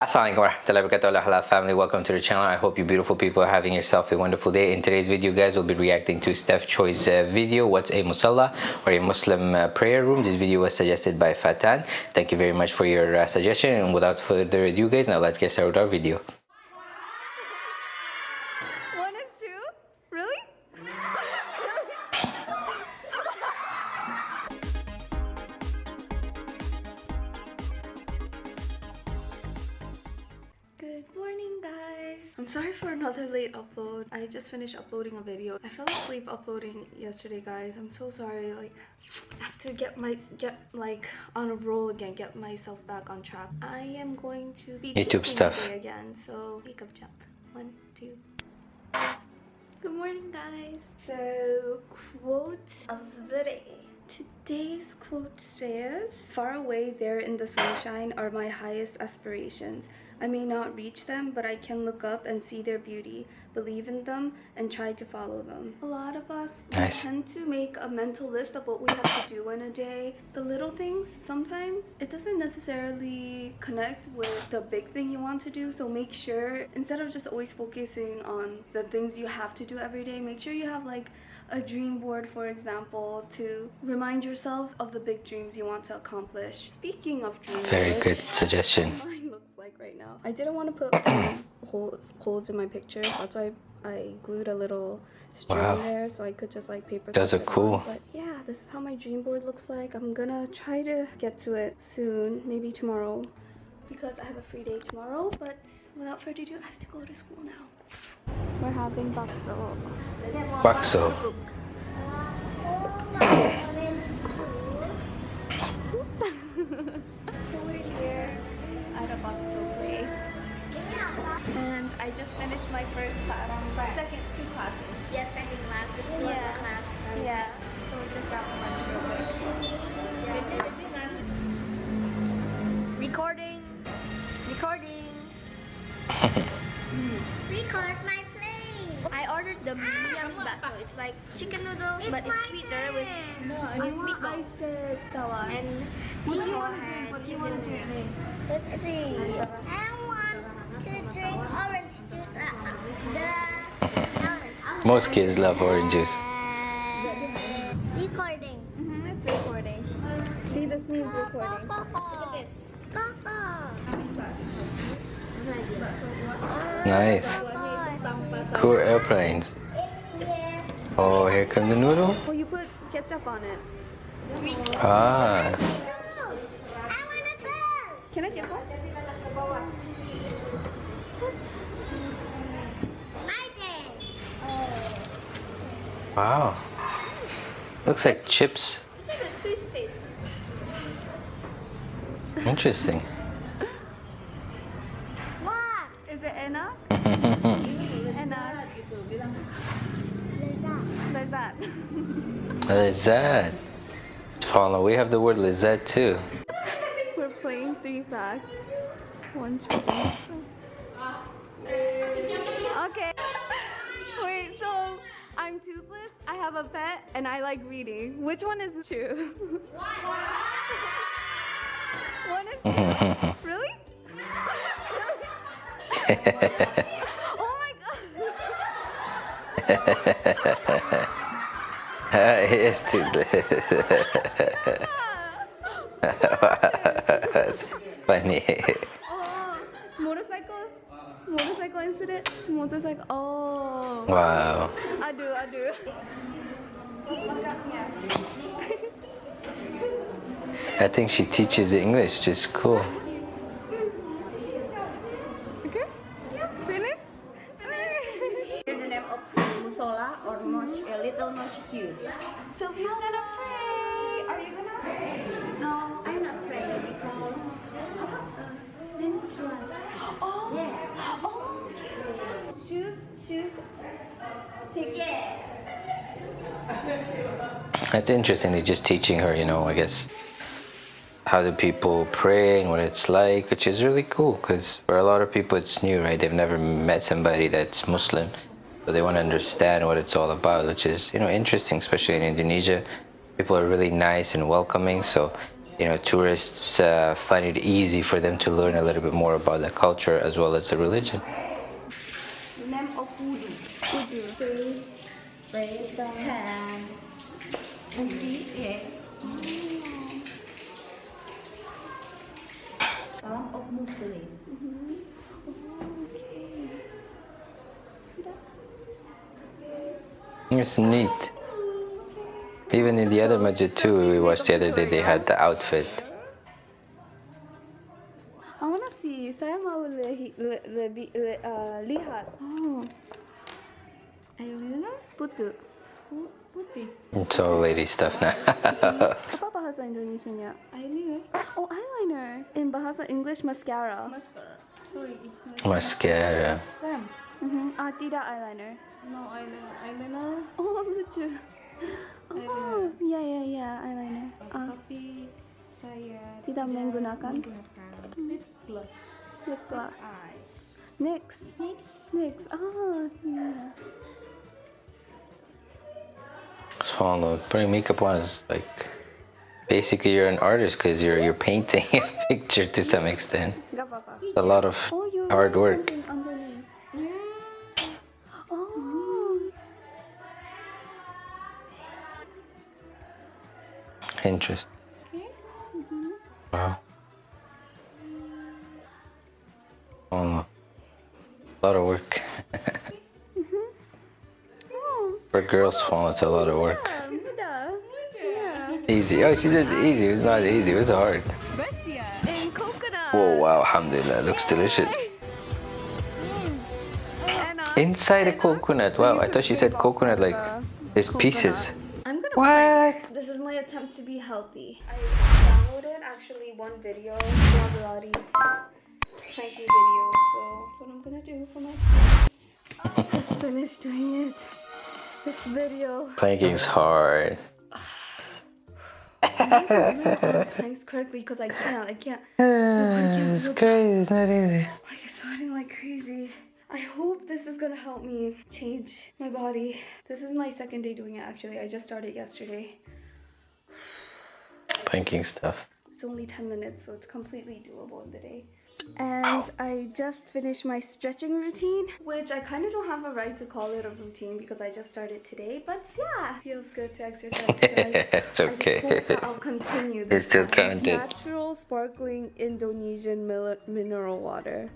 Assalamualaikum warahmatullahi wabarakatuh. Halal family. Welcome to the channel. I hope you beautiful people are having yourself a wonderful day. In today's video guys we'll be reacting to Steph Choi's uh, video what's a musalla or a Muslim uh, prayer room. This video was suggested by Fatan. Thank you very much for your uh, suggestion. And without further ado guys now let's get started with our video. One is true? Really? sorry for another late upload. I just finished uploading a video. I fell asleep uploading yesterday guys. I'm so sorry. Like I have to get my get like on a roll again, get myself back on track. I am going to be YouTube stuff. again. So makeup jump. One, two, Good morning, guys. So, quote of the day. Today's quote says, Far away there in the sunshine are my highest aspirations. I may not reach them, but I can look up and see their beauty, believe in them, and try to follow them. A lot of us Nice. tend to make a mental list of what we have to do in a day. The little things, sometimes it doesn't necessarily connect with the big thing you want to do. So make sure, instead of just always focusing on the things you have to do every day, make sure you have like a dream board, for example, to remind yourself of the big dreams you want to accomplish. Speaking of dream very good suggestion mine looks like right now. I didn't want to put holes, holes in my pictures. That's why I glued a little string Wow. there so I could just like paper. Those are it cool. But yeah, this is how my dream board looks like. I'm gonna try to get to it soon, maybe tomorrow, because I have a free day tomorrow. But without further ado, I have to go to school now. We're having bakso. bakso So we're here at a bakso place. And I just finished my first class, second two classes. Yes, second class. This is Yeah. yeah. class. Yeah. So just got lunch real quick. Recording. Recording. Record my plane. I ordered the miyang baso. It's like chicken noodles, but it's sweeter with with meatballs. said tawa. And What do you want to drink? What do you want to drink? Let's see. I want to drink orange juice. Uh, the most kids love orange juice Recording. Mm-hmm, it's recording. See, this means recording. Look at this. Nice cool airplanes oh here comes the noodle Oh, you put ketchup on it. Sweet. ah I want. Can I get one? My turn. wow looks like chips This is a Swiss taste. interesting What? Is it enough? Lezat. Lizette. Paula, we have the word Lizette too. We're playing three facts. One chicken. Okay. Wait, so I'm toothless, I have a pet, and I like reading. Which one is true? one is true? Really? oh my god. Ah, it is too That's funny. Oh, motorcycle? Motorcycle incident? Motorcycle. Oh. Wow. Aduh, aduh. I do. I think she teaches English, is cool. Okay? Finish? the name of Musola or Mosh, a little Moshku. So he's gonna pray. Are you gonna pray? No, I'm not praying because Oh. Yeah. Oh. Okay. Shoes, shoes. Take yeah. That's interesting. They're just teaching her, you know, I guess, how do people pray and what it's like, which is really cool because for a lot of people it's new, right? They've never met somebody that's Muslim. So they want to understand what it's all about, which is, you know, interesting, especially in Indonesia. People are really nice and welcoming. So you know tourists uh, find it easy for them to learn a little bit more about the culture as well as the religion. It's neat. Even in the other masjid too, we watched the other day, they had the outfit. Mau le, le, lebih le, uh, lihat. Oh. Eyeliner putih. Pu- Putih. It's all lady stuff now. Apa bahasa Indonesianya? Eyeliner. Oh, eyeliner. In bahasa English, mascara. Mascara. Sorry, it's not. Mascara. Sam. Mhm. Ah, tidak eyeliner. No eyeliner. Eyeliner. Oh, lucu. Oh, ya ya ya, eyeliner. Ah, Tapi saya Tidak menggunakan? menggunakan lip gloss. Lip gloss. Eyes. Next. Next. Next. Oh, yeah. So putting makeup on is like basically you're an artist because you're you're painting a picture to some extent. Gak. A lot of Oh, hard work. something underneath. Yeah. Oh. Interesting. Mm-hmm. Wow. Lot of work. Oh, For girls' phone, it's a lot of work. yeah. Yeah. Easy. Oh, she said easy. It was not easy. It was hard. Coconut. Whoa, wow, alhamdulillah. Looks delicious. Uh, Inside a uh, coconut. Wow, I thought she said coconut like the there's pieces. I'm gonna What? This is my attempt to be healthy. I downloaded actually one video, cranky video, so that's what I'm gonna do for my Just finished doing it. This video. Planking's hard. Thanks correctly because I can't. I can't. it's crazy. It's not easy. Like it's sweating like crazy. I hope this is gonna help me change my body. This is my second day doing it actually. I just started yesterday. Planking stuff. It's only 10 minutes, so it's completely doable in the day. And I just finished my stretching routine, which I kind of don't have a right to call it a routine because I just started today. But yeah, feels good to exercise. it's I okay. I'll continue this. It's still time. counted. Natural sparkling Indonesian mil- mineral water.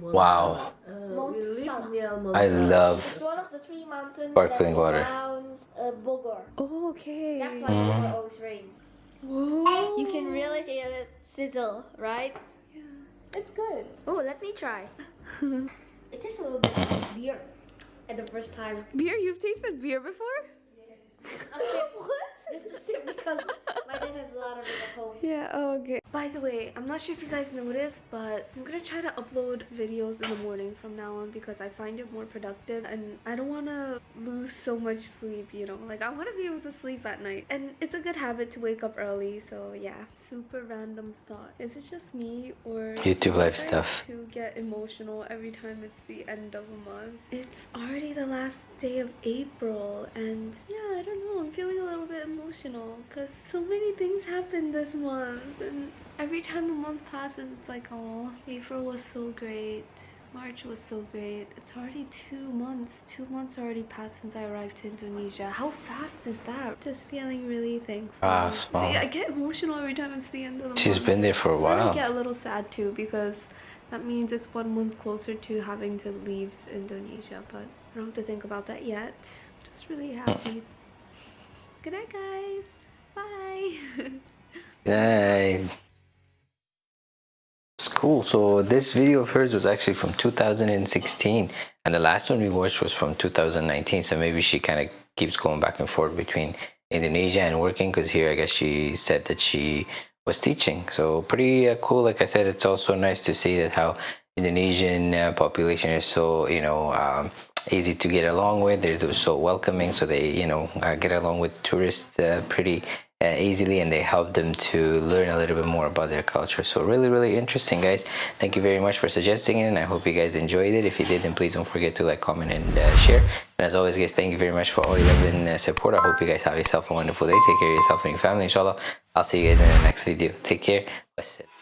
Wow. Mount Sama. I love It's one of the three mountains Sparkling water. surrounds uh, Bogor. Oh, okay. That's why Mm. Bogor always rains. Whoa. You can really hear it sizzle, right? It's good. Oh, let me try. It tastes a little bit like beer at the first time. Beer? You've tasted beer before? Just a sip. Just a sip because my dad has a lot of it at home. Yeah, oh, okay. By the way, I'm not sure if you guys noticed, but I'm gonna try to upload videos in the morning from now on because I find it more productive and I don't wanna lose so much sleep, you know? Like, I wanna be able to sleep at night. And it's a good habit to wake up early, so yeah. Super random thought. Is it just me or. YouTube do live stuff. To get emotional every time it's the end of a month. It's already the last day of April, and yeah, I don't know. I'm feeling a little bit emotional because so many things happened this month, and every time a month passes, it's like, oh, April was so great. March was so great. It's already two months. Two months already passed since I arrived to Indonesia. How fast is that? Just feeling really thankful. Ah, See. I get emotional every time it's the end of the She's month. She's been there for a while I get a little sad too because that means it's one month closer to having to leave Indonesia, but I don't have to think about that yet. Just really happy. Good night, guys. Bye. Yay. It's cool. So this video of hers was actually from 2016, and the last one we watched was from 2019. So maybe she kind of keeps going back and forth between Indonesia and working, because here I guess she said that she was teaching. So pretty uh, cool. Like I said, it's also nice to see that how Indonesian uh, population is so you know um, easy to get along with. They're so welcoming, so they you know uh, get along with tourists uh, pretty uh, easily and they help them to learn a little bit more about their culture so really really interesting guys thank you very much for suggesting it and i hope you guys enjoyed it if you did then please don't forget to like comment and uh, share And as always, guys, thank you very much for all your love and uh, support. I hope you guys have yourself a wonderful day. Take care of yourself and your family, inshallah. I'll see you guys in the next video. Take care. Wassalam.